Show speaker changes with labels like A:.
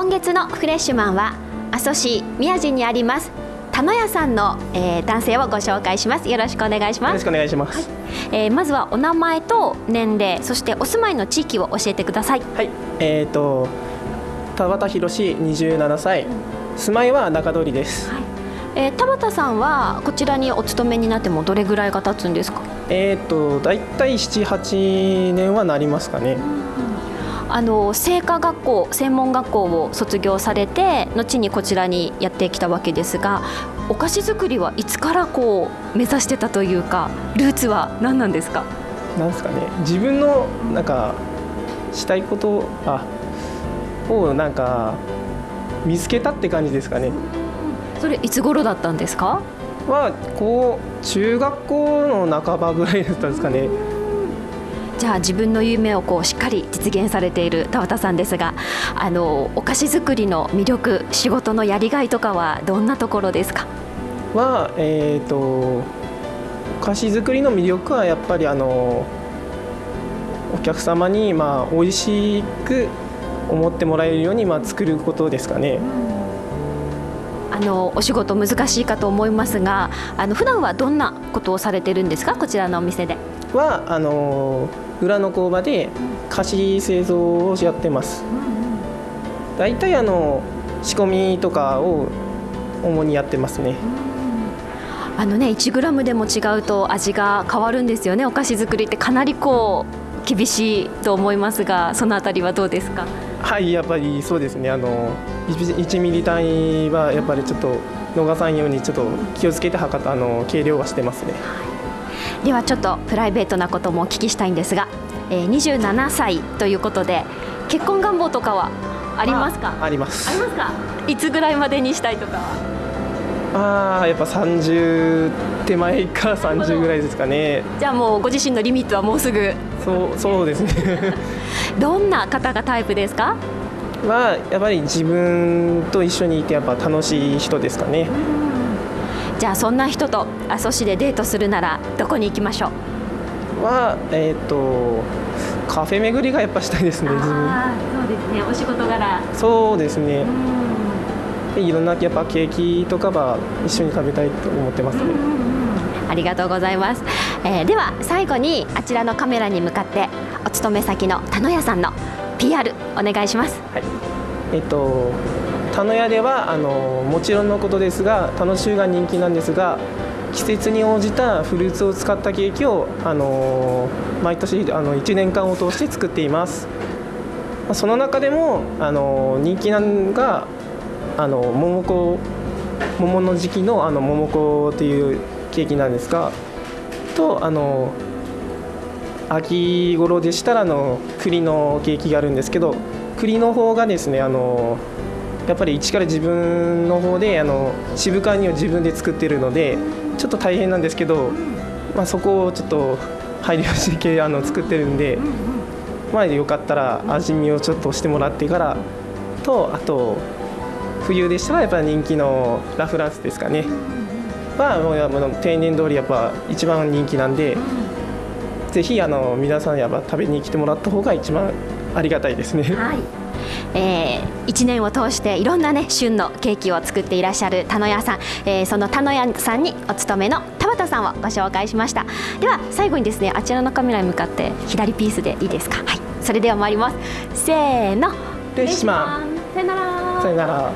A: 今月のフレッシュマンは阿蘇市宮地にあります田野屋さんの、えー、男性をご紹介します。よろしくお願いします。
B: よろしくお願いします、はい、
A: えー、まずはお名前と年齢そしてお住まいの地域を教えてください。
B: はい。えっ、ー、と田畑博27歳、住まいは中通りです、はい。
A: えー、田畑さんはこちらにお勤めになってもどれぐらいが経つんですか？
B: えっ、と大体78年はなりますかね、
A: あの製菓学校専門学校を卒業されて後にこちらにやってきたわけですがお菓子作りはいつからこう目指してたというかルーツは何なんですか？
B: なんですかね。自分のなんかしたいことあをなんか見つけたって感じですかね。
A: それいつ頃だったんですか？
B: はこう中学校の半ばぐらいだったんですかね
A: じゃあ自分の夢をこうしっかり実現されている田畑さんですがあのお菓子作りの魅力仕事のやりがいとかはどんなところですか？
B: は、えーと、お菓子作りの魅力はやっぱりあのお客様にまあ美味しく思ってもらえるようにまあ作ることですかね。
A: あのお仕事難しいかと思いますがあの普段はどんなことをされてるんですかこちらのお店で
B: はあの裏の工場で菓子製造をやってます。大体あの仕込みとかを主にやってますね。
A: あのね1グラムでも違うと味が変わるんですよね。お菓子作りってかなりこう厳しいと思いますがそのあたりはどうですか？
B: はいやっぱりそうですね。あの1ミリ単位はやっぱりちょっと逃さんようにちょっと気をつけて測ったあの計量はしてますね。
A: ではちょっとプライベートなこともお聞きしたいんですが、えー、27歳ということで結婚願望とかはありますか、
B: まあ、あります。
A: ありますか？いつぐらいまでにしたいとか
B: ああやっぱ30手前か30ぐらいですかね。
A: じゃあもうご自身のリミットはもうすぐ。
B: そうそうですね。
A: どんな方がタイプですか？
B: はやっぱり自分と一緒にいてやっぱ楽しい人ですかね
A: じゃあそんな人と阿蘇市でデートするならどこに行きましょ
B: う？はえっ、ー、とカフェ巡りがやっぱしたいですね自分。
A: そうですね。お仕事柄。
B: そうですね。いろんなやっぱケーキとかは一緒に食べたいと思ってます。ね
A: ありがとうございます、えー、では最後にあちらのカメラに向かってお勤め先の田野屋さんの PR お願いします。
B: はい。えっ、ー、と田野屋ではあのもちろんのことですが楽しゅうが人気なんですが季節に応じたフルーツを使ったケーキをあの毎年あの1年間を通して作っています。その中でもあの人気なのがあの桃子桃の時期のあの桃子というケーキなんですがとあの秋頃でしたらあの栗のケーキがあるんですけど栗の方がですねあのやっぱり一から自分の方であの渋皮煮を自分で作ってるのでちょっと大変なんですけど、まあ、そこをちょっと配慮してあの作ってるんで、まあ、よかったら味見をちょっとしてもらってからとあと冬でしたらやっぱ人気のラ・フランスですかねはもう定年通りやっぱ一番人気なんで。ぜひあの皆さんやっぱ食べに来てもらった方が一番ありがたいですね。
A: はい。えー、1年を通していろんなね旬のケーキを作っていらっしゃる田野屋さん、えー、その田野屋さんにお勤めの田畑さんをご紹介しました。では最後にですねあちらのカメラに向かって左ピースでいいですか？はい。それでは参ります。せーの。
B: レシマ
A: さよなら。
B: さよなら